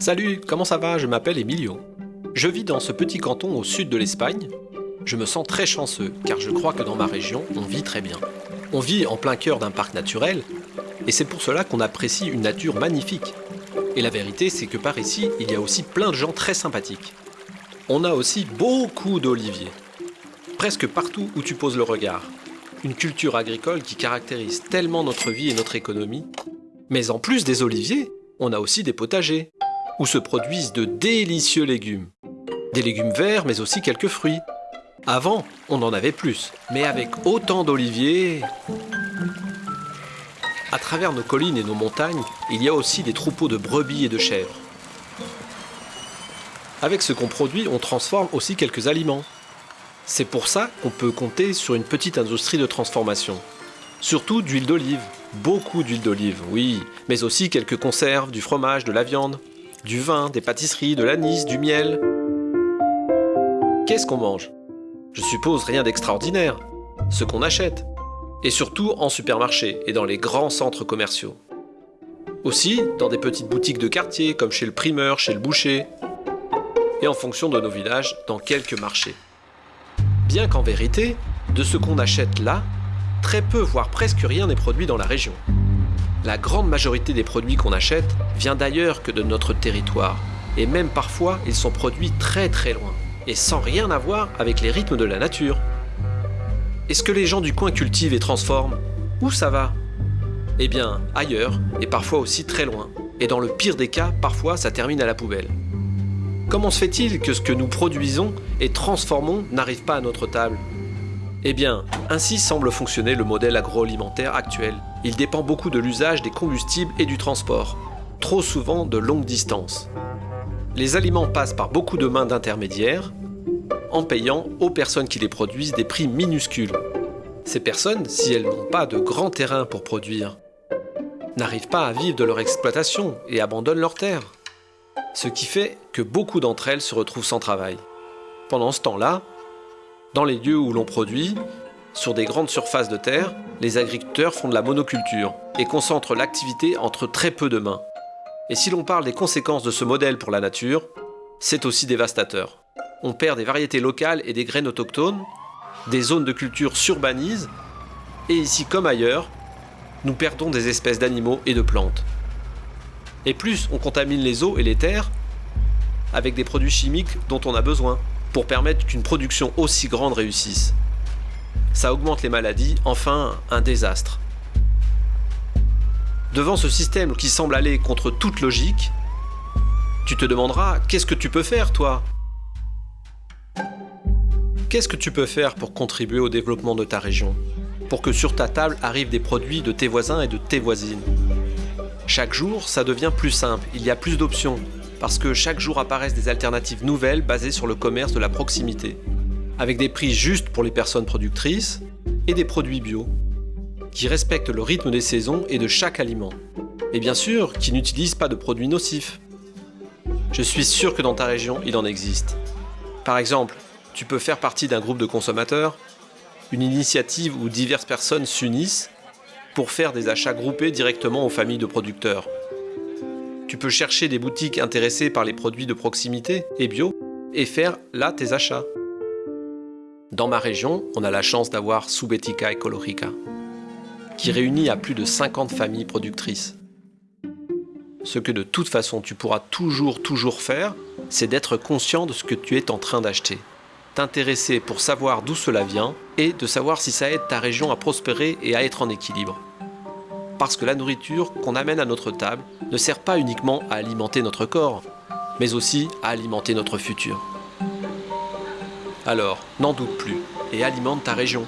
Salut, comment ça va? Je m'appelle Emilio. Je vis dans ce petit canton au sud de l'Espagne. Je me sens très chanceux car je crois que dans ma région, on vit très bien. On vit en plein cœur d'un parc naturel et c'est pour cela qu'on apprécie une nature magnifique. Et la vérité, c'est que par ici, il y a aussi plein de gens très sympathiques. On a aussi beaucoup d'oliviers. Presque partout où tu poses le regard. Une culture agricole qui caractérise tellement notre vie et notre économie. Mais en plus des oliviers, on a aussi des potagers, où se produisent de délicieux légumes. Des légumes verts, mais aussi quelques fruits. Avant, on en avait plus, mais avec autant d'oliviers... À travers nos collines et nos montagnes, il y a aussi des troupeaux de brebis et de chèvres. Avec ce qu'on produit, on transforme aussi quelques aliments. C'est pour ça qu'on peut compter sur une petite industrie de transformation. Surtout d'huile d'olive, beaucoup d'huile d'olive, oui, mais aussi quelques conserves, du fromage, de la viande, du vin, des pâtisseries, de l'anis, du miel. Qu'est-ce qu'on mange? Je suppose rien d'extraordinaire, ce qu'on achète, et surtout en supermarché et dans les grands centres commerciaux. Aussi dans des petites boutiques de quartier comme chez le primeur, chez le boucher, et en fonction de nos villages dans quelques marchés. Bien qu'en vérité, de ce qu'on achète là, très peu voire presque rien n'est produit dans la région. La grande majorité des produits qu'on achète vient d'ailleurs que de notre territoire, et même parfois ils sont produits très très loin, et sans rien avoir avec les rythmes de la nature. Est-ce que les gens du coin cultivent et transforment? Où ça va? Eh bien, ailleurs, et parfois aussi très loin. Et dans le pire des cas, parfois ça termine à la poubelle. Comment se fait-il que ce que nous produisons et transformons n'arrive pas à notre table? Eh bien, ainsi semble fonctionner le modèle agroalimentaire actuel. Il dépend beaucoup de l'usage des combustibles et du transport, trop souvent de longue distance. Les aliments passent par beaucoup de mains d'intermédiaires, en payant aux personnes qui les produisent des prix minuscules. Ces personnes, si elles n'ont pas de grands terrains pour produire, n'arrivent pas à vivre de leur exploitation et abandonnent leurs terres ce qui fait que beaucoup d'entre elles se retrouvent sans travail. Pendant ce temps-là, dans les lieux où l'on produit, sur des grandes surfaces de terre, les agriculteurs font de la monoculture et concentrent l'activité entre très peu de mains. Et si l'on parle des conséquences de ce modèle pour la nature, c'est aussi dévastateur. On perd des variétés locales et des graines autochtones, des zones de culture s'urbanisent, et ici comme ailleurs, nous perdons des espèces d'animaux et de plantes. Et plus on contamine les eaux et les terres avec des produits chimiques dont on a besoin pour permettre qu'une production aussi grande réussisse. Ça augmente les maladies, enfin un désastre. Devant ce système qui semble aller contre toute logique, tu te demanderas qu'est-ce que tu peux faire toi? Qu'est-ce que tu peux faire pour contribuer au développement de ta région Pour que sur ta table arrivent des produits de tes voisins et de tes voisines? Chaque jour, ça devient plus simple, il y a plus d'options, parce que chaque jour apparaissent des alternatives nouvelles basées sur le commerce de la proximité, avec des prix justes pour les personnes productrices et des produits bio, qui respectent le rythme des saisons et de chaque aliment, et bien sûr qui n'utilisent pas de produits nocifs. Je suis sûr que dans ta région, il en existe. Par exemple, tu peux faire partie d'un groupe de consommateurs, une initiative où diverses personnes s'unissent pour faire des achats groupés directement aux familles de producteurs. Tu peux chercher des boutiques intéressées par les produits de proximité et bio et faire là tes achats. Dans ma région, on a la chance d'avoir Subetica Ecologica, qui réunit à plus de 50 familles productrices. Ce que de toute façon tu pourras toujours toujours faire, c'est d'être conscient de ce que tu es en train d'acheter t'intéresser pour savoir d'où cela vient et de savoir si ça aide ta région à prospérer et à être en équilibre. Parce que la nourriture qu'on amène à notre table ne sert pas uniquement à alimenter notre corps, mais aussi à alimenter notre futur. Alors, n'en doute plus et alimente ta région.